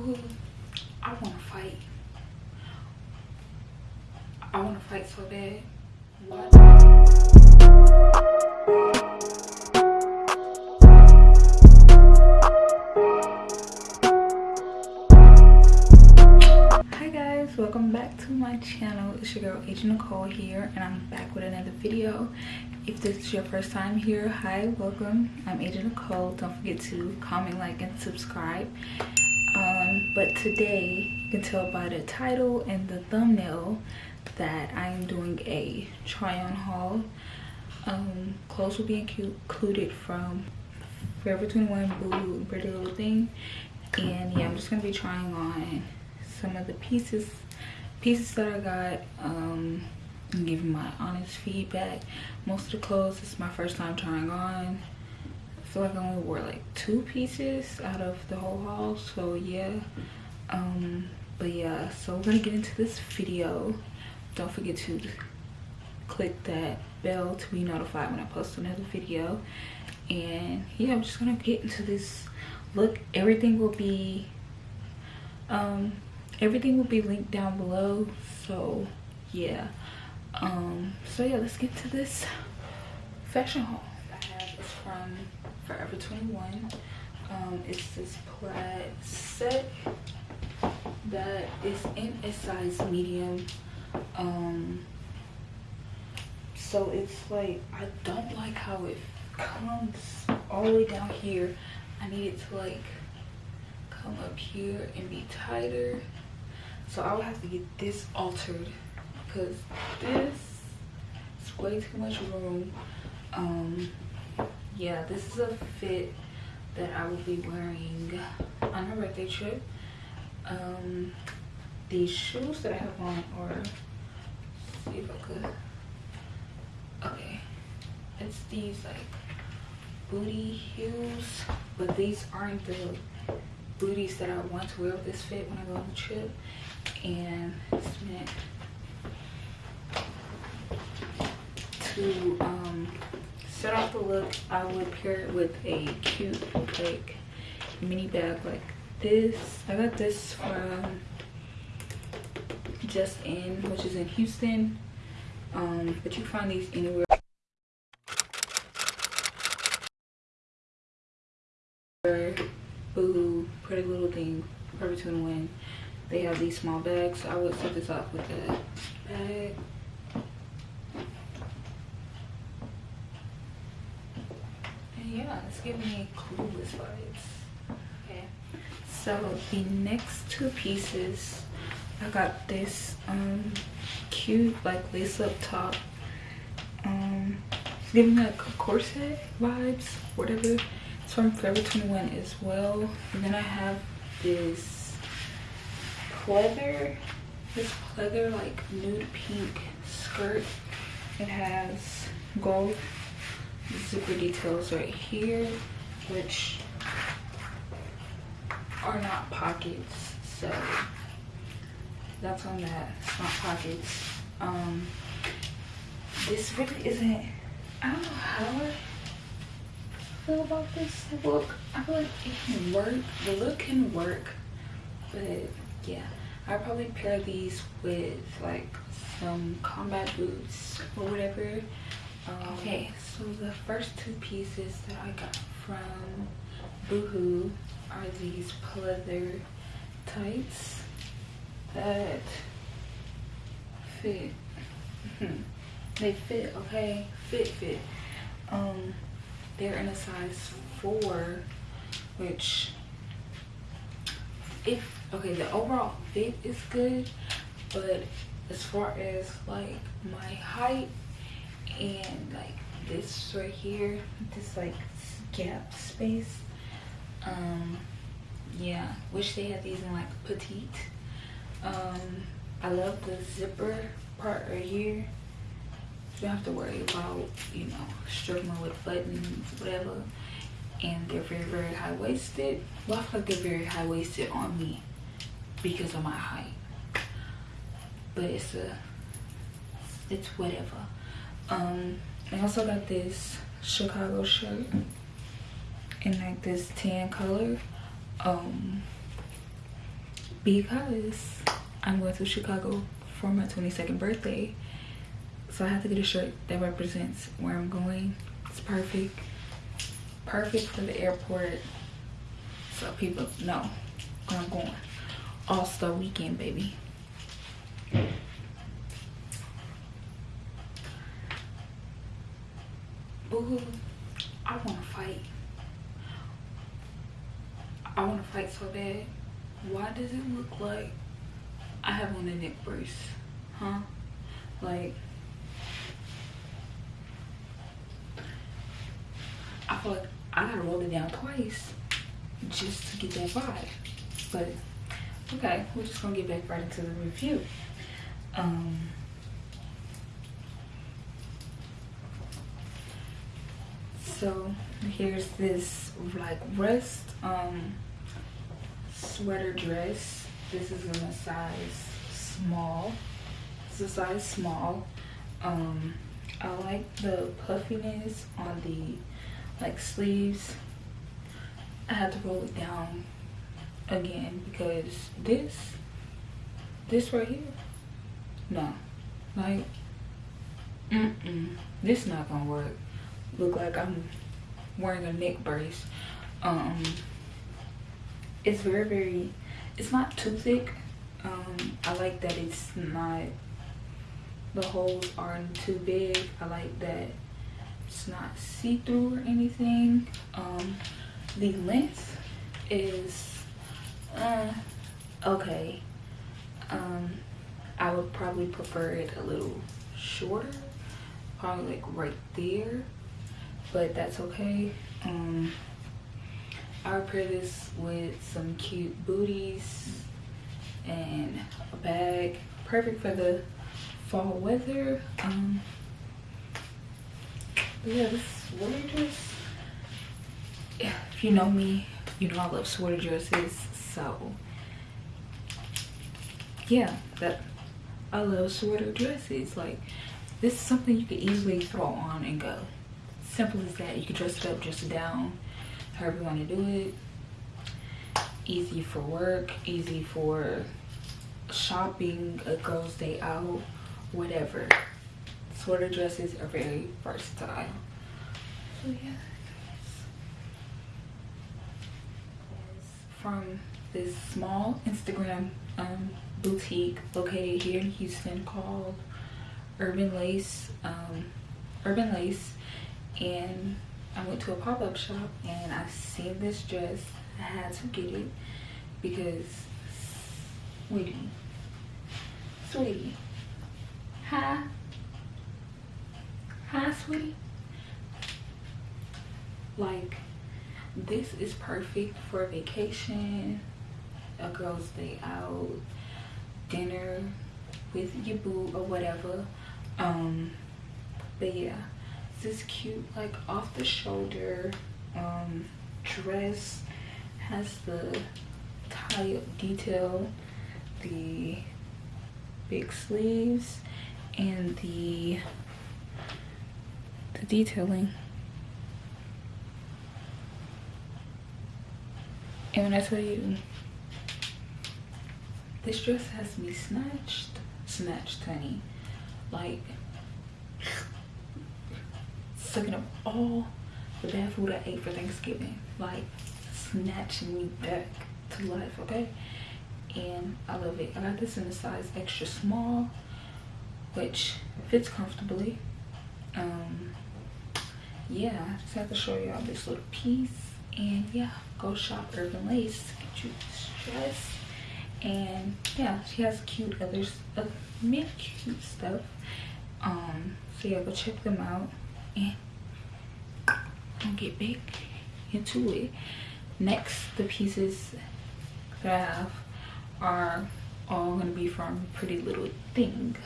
boohoo i want to fight. I want to fight so bad. Hi guys welcome back to my channel. It's your girl agent nicole here and i'm back with another video. If this is your first time here hi welcome. I'm agent nicole. Don't forget to comment like and subscribe um, but today you can tell by the title and the thumbnail that i am doing a try on haul. Um, clothes will be included from forever 21 boo pretty little thing. And yeah i'm just gonna be trying on some of the pieces pieces that i got um and giving my honest feedback. Most of the clothes is my first time trying on feel like i only wore like two pieces out of the whole haul so yeah. Um but yeah so we're gonna get into this video. Don't forget to click that bell to be notified when i post another video. And yeah i'm just gonna get into this look. Everything will be um everything will be linked down below so yeah. Um so yeah let's get to this fashion haul. I have from forever 21 um it's this plaid set that is in a size medium um so it's like i don't like how it comes all the way down here. I need it to like come up here and be tighter. So i will have to get this altered because this is way too much room um yeah this is a fit that i will be wearing on my birthday trip. Um these shoes that i have on are see if i could okay. It's these like booty heels but these aren't the booties that i want to wear with this fit when i go on the trip. And it's meant to um, set off the look i would pair it with a cute like mini bag like this. I got this from just in which is in houston. Um, but you find these anywhere. Boo pretty little thing Forever 21 they have these small bags so i would set this off with a bag it's giving me clueless vibes. Okay. So the next two pieces i got this um cute like lace up top. Um it's giving me like corset vibes whatever. It's from forever 21 as well. And then i have this pleather this pleather like nude pink skirt. It has gold zipper details right here which are not pockets so that's on that it's not pockets. Um this really isn't i don't know how I feel about this look. I feel like it can work the look can work but yeah i probably pair these with like some combat boots or whatever um, okay so the first two pieces that i got from boohoo are these pleather tights that fit. They fit okay fit fit. Um they're in a size four which if okay the overall fit is good but as far as like my height and like this right here this like gap space. Um yeah wish they had these in like petite. Um i love the zipper part right here. You don't have to worry about you know struggling with buttons whatever. And they're very very high-waisted. Well i feel like they're very high-waisted on me because of my height. But it's a it's whatever um i also got this chicago shirt in like this tan color. Um because i'm going to chicago for my 22nd birthday so i have to get a shirt that represents where i'm going. It's perfect. Perfect for the airport so people know where i'm going. All-star weekend baby Ooh, I want to fight. I want to fight so bad. Why does it look like I have on a neck brace? Huh? Like, I feel like I gotta roll it down twice just to get that vibe. But, okay, we're just gonna get back right into the review. Um, so here's this like rest um sweater dress. This is in a size small. It's a size small. Um i like the puffiness on the like sleeves. I had to roll it down again because this this right here no like mm, -mm this not gonna work look like I'm wearing a neck brace. Um, it's very, very, it's not too thick. Um, I like that it's not, the holes aren't too big. I like that it's not see-through or anything. Um, the length is, uh, okay. Um, I would probably prefer it a little shorter, probably like right there but that's okay. Um, I'll pair this with some cute booties and a bag. Perfect for the fall weather. Um, yeah, this sweater dress. If you know me, you know I love sweater dresses. So yeah, that I love sweater dresses. Like this is something you could easily throw on and go simple as that. You can dress it up dress it down however you want to do it. Easy for work easy for shopping a girl's day out whatever. Sweater dresses are very versatile. So yeah from this small instagram um, boutique located here in houston called urban lace um, urban lace and I went to a pop-up shop and I seen this dress. I had to get it because, sweetie, sweetie, hi, hi, sweetie. Like, this is perfect for a vacation, a girl's day out, dinner with your boo or whatever. Um, but yeah this cute like off the shoulder um, dress has the tie up detail the big sleeves and the the detailing. And when I tell you this dress has me snatched snatched honey. Like sucking up all the bad food I ate for Thanksgiving. Like snatching me back to life, okay? And I love it. I got this in a size extra small, which fits comfortably. Um, yeah, I just have to show y'all this little piece. And yeah, go shop Urban Lace. Get you this dress. And yeah, she has cute others, uh, many cute stuff. Um, so yeah, go check them out and I'll get back into it. Next, the pieces that I have are all gonna be from Pretty Little Thing.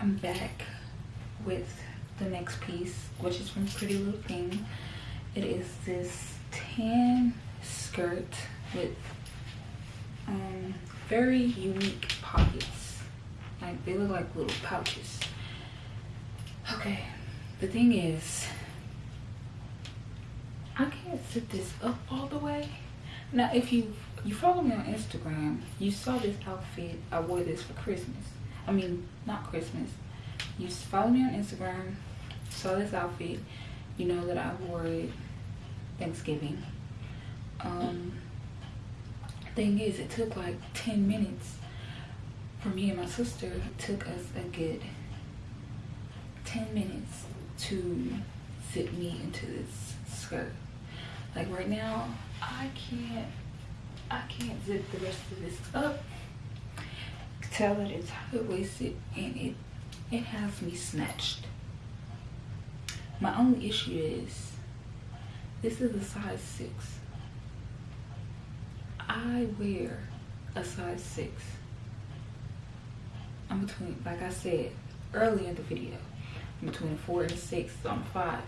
I'm back with the next piece, which is from Pretty Little Thing. It is this tan skirt with um, very unique pockets. Like they look like little pouches. Okay, the thing is i can't sit this up all the way. Now if you you follow me on instagram you saw this outfit i wore this for christmas. I mean not christmas. You follow me on instagram saw this outfit you know that i wore it thanksgiving. Um thing is it took like 10 minutes for me and my sister it took us a good 10 minutes to fit me into this skirt. Like right now i can't i can't zip the rest of this up. Tell that it's high-waisted and it it has me snatched. My only issue is this is a size six. I wear a size six. I'm between like i said earlier in the video between four and six so i'm five.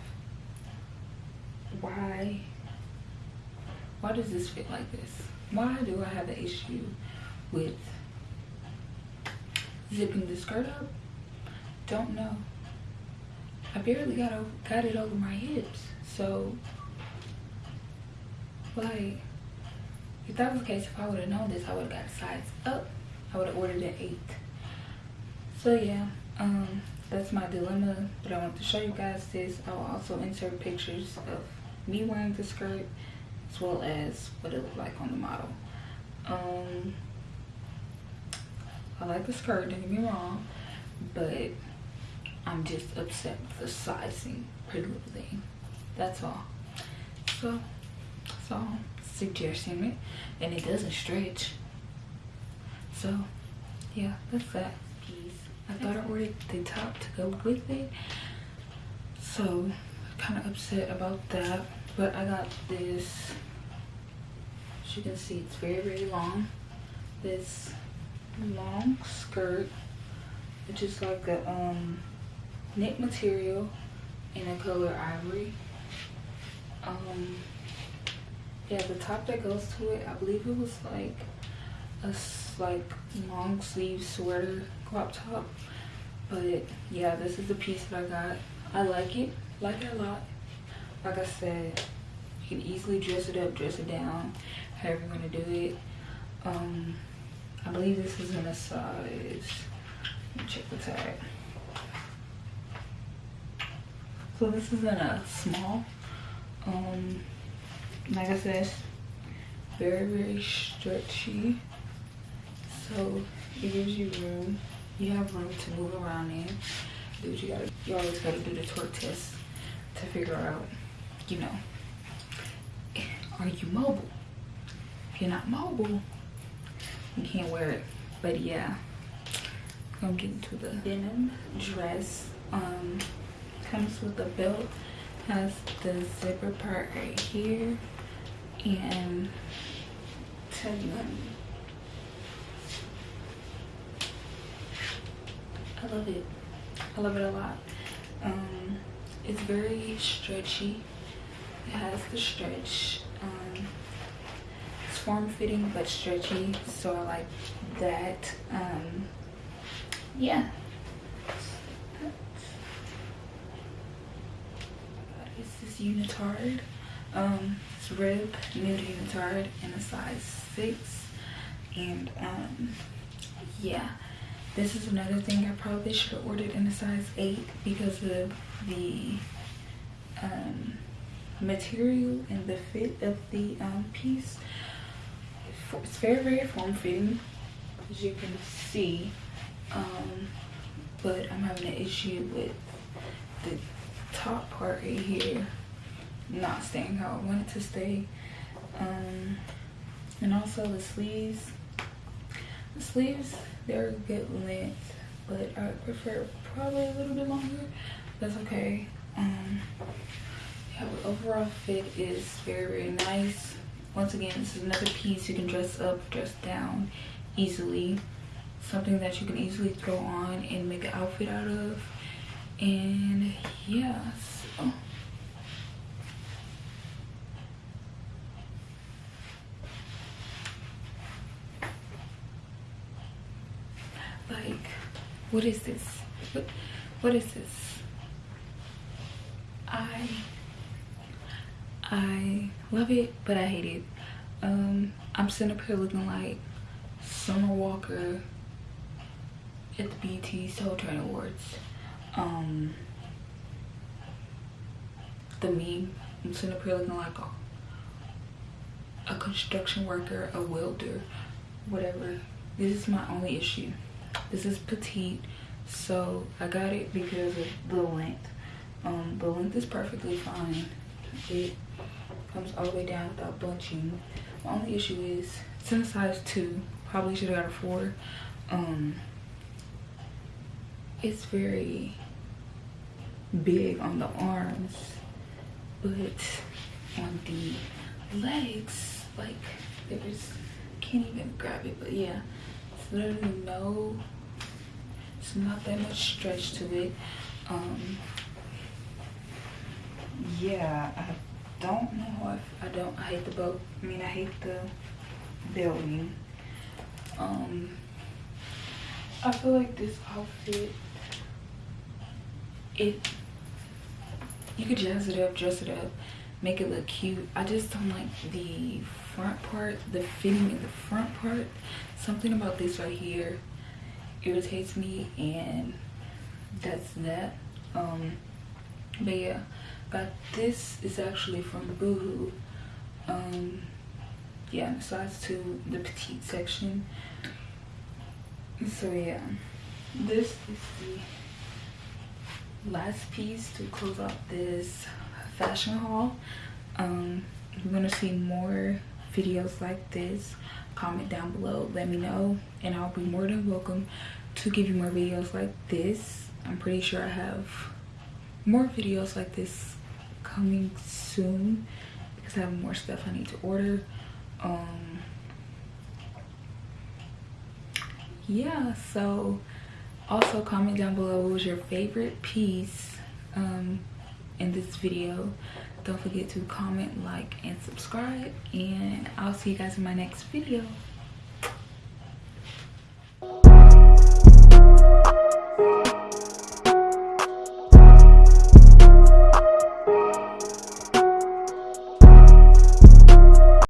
Why why does this fit like this? Why do i have an issue with zipping the skirt up? Don't know. I barely got over, got it over my hips so like if that was the case if i would have known this i would have got a size up. I would have ordered an eight. So yeah um that's my dilemma but i want to show you guys this. I'll also insert pictures of me wearing the skirt as well as what it looked like on the model. Um i like the skirt don't get me wrong but i'm just upset with the sizing pretty little thing that's all. So so suggesting it and it doesn't stretch. So yeah that's that i thought i ordered the top to go with it. So kind of upset about that but i got this as you can see it's very very long. This long skirt which is like a um knit material in a color ivory. Um yeah the top that goes to it i believe it was like a like long sleeve sweater crop top but yeah this is the piece that i got. I like it like it a lot. Like i said you can easily dress it up dress it down however you want to do it. Um i believe this is in a size check the tag. So this is in a small um like i said very very stretchy. So it gives you room you have room to move around in do what you gotta you always gotta do the torque test to figure out you know are you mobile? If you're not mobile you can't wear it. But yeah gonna get into the denim dress. Um comes with a belt has the zipper part right here and tell you I love it. I love it a lot. Um, it's very stretchy. It has the stretch. Um, it's form-fitting but stretchy, so I like that. Um, yeah. It's this unitard. Um, it's rib nude unitard in a size six, and um, yeah this is another thing i probably should have ordered in a size 8 because of the um, material and the fit of the um, piece. It's very very form-fitting as you can see um, but i'm having an issue with the top part right here not staying how i want it to stay. Um, and also the sleeves the sleeves they're good length but i prefer probably a little bit longer. That's okay. Um yeah but overall fit is very very nice. Once again this is another piece you can dress up dress down easily. Something that you can easily throw on and make an outfit out of. And yeah so like what is this what, what is this i i love it but i hate it um i'm sitting up here looking like summer walker at the BET Soul Train Awards. Um, the meme, I'm sitting up here looking like a, a construction worker, a welder, whatever. This is my only issue. This is petite, so I got it because of the length. Um, the length is perfectly fine. It comes all the way down without bunching. My only issue is it's in a size two. Probably should have got a four. Um, it's very big on the arms, but on the legs, like there's can't even grab it. But yeah, literally no. It's not that much stretch to it. Um, yeah, I don't know if I don't. I hate the boat. I mean, I hate the building. Um, I feel like this outfit, it, you could jazz it up, dress it up, make it look cute. I just don't like the front part, the fitting in the front part. Something about this right here irritates me and that's that. Um, but yeah, but this is actually from Boohoo. Um, yeah, size two, the petite section. So yeah, this is the last piece to close out this fashion haul. Um, you're gonna see more videos like this, comment down below, let me know, and I'll be more than welcome to give you more videos like this. I'm pretty sure I have more videos like this coming soon because I have more stuff I need to order um yeah so also comment down below what was your favorite piece um in this video don't forget to comment like and subscribe and i'll see you guys in my next video.